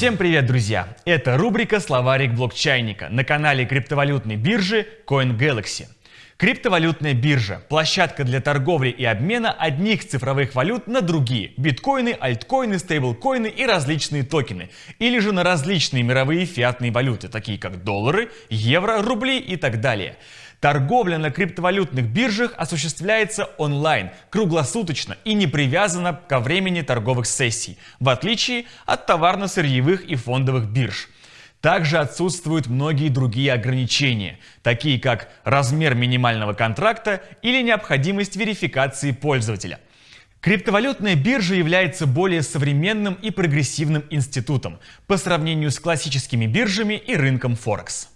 Всем привет, друзья! Это рубрика «Словарик блокчайника» на канале криптовалютной биржи CoinGalaxy. Криптовалютная биржа – площадка для торговли и обмена одних цифровых валют на другие – биткоины, альткоины, стейблкоины и различные токены, или же на различные мировые фиатные валюты, такие как доллары, евро, рубли и так далее. Торговля на криптовалютных биржах осуществляется онлайн, круглосуточно и не привязана ко времени торговых сессий, в отличие от товарно-сырьевых и фондовых бирж. Также отсутствуют многие другие ограничения, такие как размер минимального контракта или необходимость верификации пользователя. Криптовалютная биржа является более современным и прогрессивным институтом по сравнению с классическими биржами и рынком Форекс.